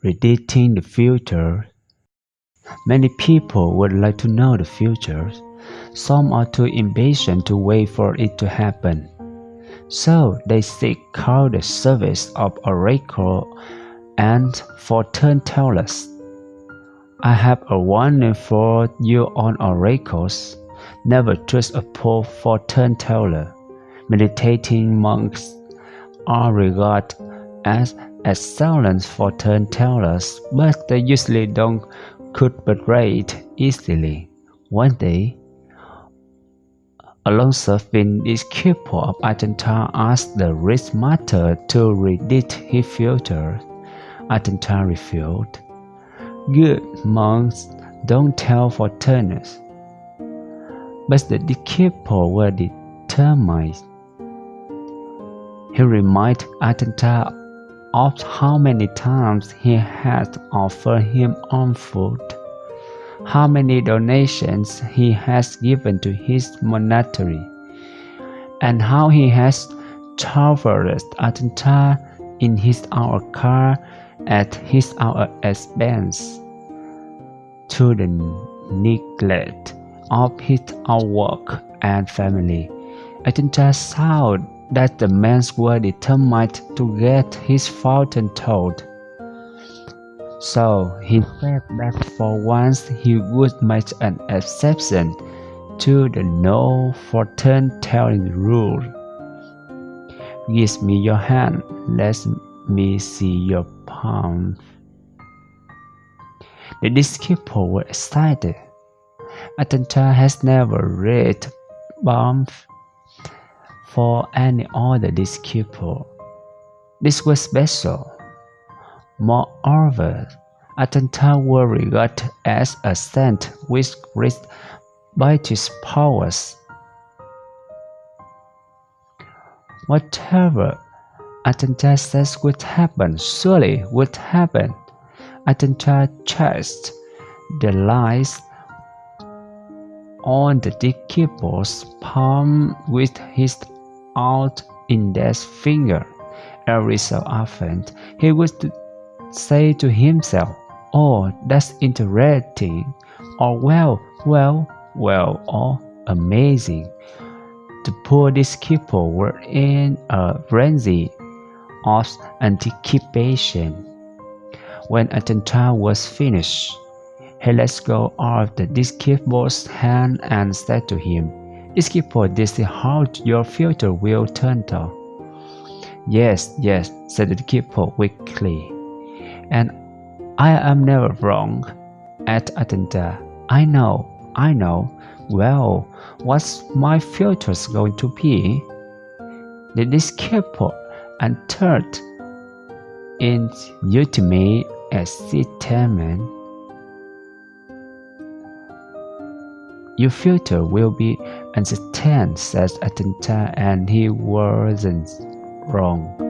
predicting the future. Many people would like to know the future. Some are too impatient to wait for it to happen. So they seek out the service of oracle and fortune tellers. I have a warning for you on oracles. Never trust a poor fortune teller. Meditating monks are regarded as excellent fortune tellers, but they usually don't could cooperate easily. One day, a long-serving disciple of Ajahn Chah asked the rich master to read his future. Ajahn Chah refused. Good monks don't tell fortunes. But the disciple were determined. He reminded Ajahn Chah of how many times he had offered him on food, how many donations he has given to his monastery, and how he has traversed Ajahn Chah in his own car at his own expense, to the neglect of his own work and family. Ajahn Chah saw that the men were determined to get his fortune told. So he said that for once he would make an exception to the no fortune telling rule. Give me your hand, let me see your palm. The disciple were excited. Ajahn Chah has never read palm for any other disciple. This was special. Moreover, Ajahn Chah was regarded as a saint with great righteous powers. Whatever Ajahn Chah says would happen surely would happen. Ajahn Chah chased the lies on the disciple's palm with his out in index finger. Every so often, he would say to himself, Oh, that's interesting, or well, well, well, or amazing. The poor disciple were in a frenzy of anticipation. When Ajahn Chah was finished, he let go of the disciple's hand and said to him, Disciple, this is how your future will turn out. Yes, yes, said the disciple weakly. And I am never wrong. At Ajahn Chah, I know, I know. Well, what's my future going to be? The disciple entered in ultimate excitement Your future will be uncertain, says Ajahn Chah, and he wasn't wrong.